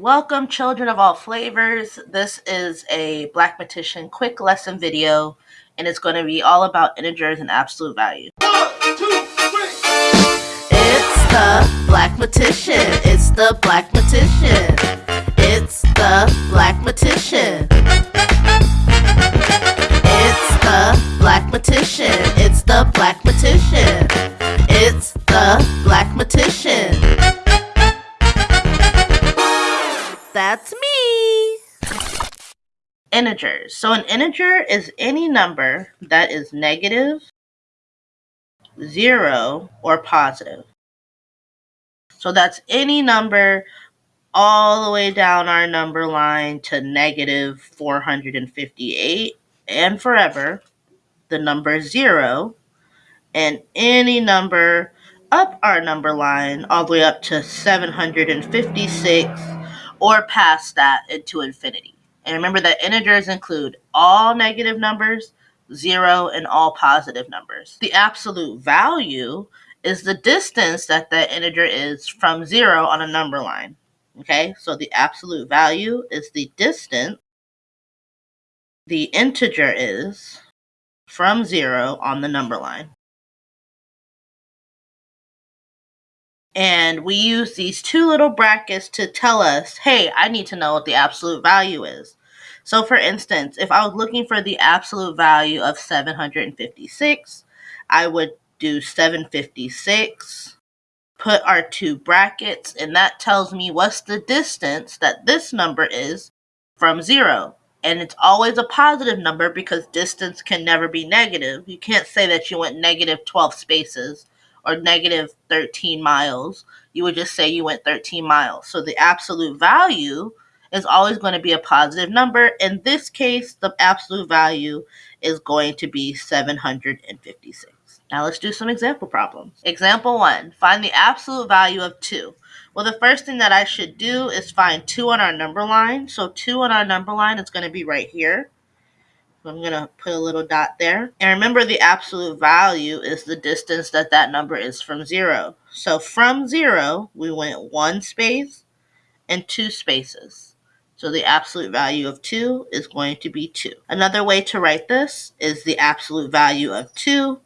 Welcome children of all flavors. This is a Black Blackmatician quick lesson video and it's going to be all about integers and absolute value. One, two, three. It's the Black Blackmatician. It's the Black Blackmatician. It's the Blackmatician. It's the Blackmatician. It's the Blackmatician. It's the Blackmatician. That's me. Integers. So an integer is any number that is negative, zero, or positive. So that's any number all the way down our number line to negative 458 and forever, the number zero, and any number up our number line all the way up to 756 or past that into infinity. And remember that integers include all negative numbers, zero, and all positive numbers. The absolute value is the distance that that integer is from zero on a number line. Okay, so the absolute value is the distance the integer is from zero on the number line. And we use these two little brackets to tell us, hey, I need to know what the absolute value is. So for instance, if I was looking for the absolute value of 756, I would do 756, put our two brackets, and that tells me what's the distance that this number is from zero. And it's always a positive number because distance can never be negative. You can't say that you went negative 12 spaces or negative 13 miles, you would just say you went 13 miles. So the absolute value is always going to be a positive number. In this case, the absolute value is going to be 756. Now let's do some example problems. Example 1. Find the absolute value of 2. Well, the first thing that I should do is find 2 on our number line. So 2 on our number line is going to be right here. I'm going to put a little dot there. And remember the absolute value is the distance that that number is from 0. So from 0, we went one space and two spaces. So the absolute value of 2 is going to be 2. Another way to write this is the absolute value of 2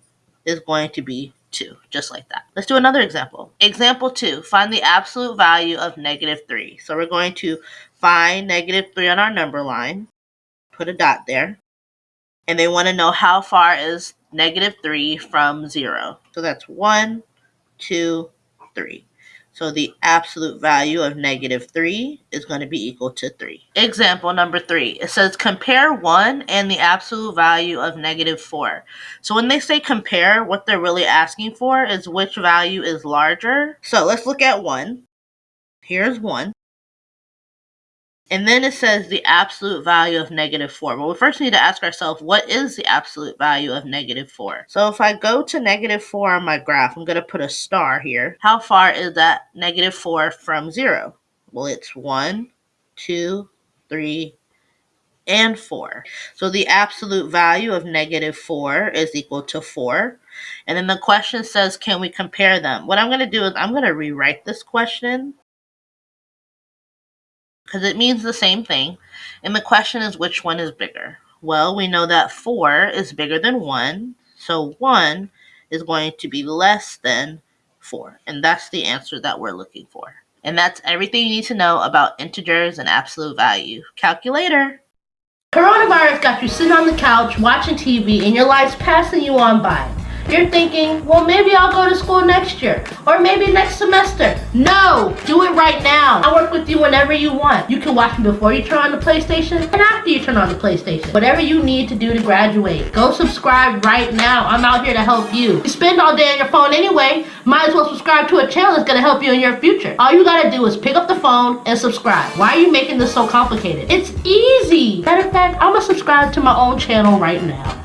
is going to be 2, just like that. Let's do another example. Example 2, find the absolute value of negative 3. So we're going to find negative 3 on our number line, put a dot there and they want to know how far is negative 3 from 0. So that's 1, 2, 3. So the absolute value of negative 3 is going to be equal to 3. Example number 3. It says compare 1 and the absolute value of negative 4. So when they say compare, what they're really asking for is which value is larger. So let's look at 1. Here's 1. And then it says the absolute value of negative 4. Well, we first need to ask ourselves, what is the absolute value of negative 4? So if I go to negative 4 on my graph, I'm going to put a star here. How far is that negative 4 from 0? Well, it's 1, 2, 3, and 4. So the absolute value of negative 4 is equal to 4. And then the question says, can we compare them? What I'm going to do is I'm going to rewrite this question because it means the same thing. And the question is which one is bigger? Well, we know that 4 is bigger than 1, so 1 is going to be less than 4. And that's the answer that we're looking for. And that's everything you need to know about integers and absolute value. Calculator! Coronavirus got you sitting on the couch watching TV and your life's passing you on by. You're thinking, well, maybe I'll go to school next year or maybe next semester. No, do it right now. I work with whenever you want. You can watch me before you turn on the PlayStation and after you turn on the PlayStation. Whatever you need to do to graduate. Go subscribe right now. I'm out here to help you. You spend all day on your phone anyway. Might as well subscribe to a channel that's going to help you in your future. All you got to do is pick up the phone and subscribe. Why are you making this so complicated? It's easy. Matter of fact, I'm going to subscribe to my own channel right now.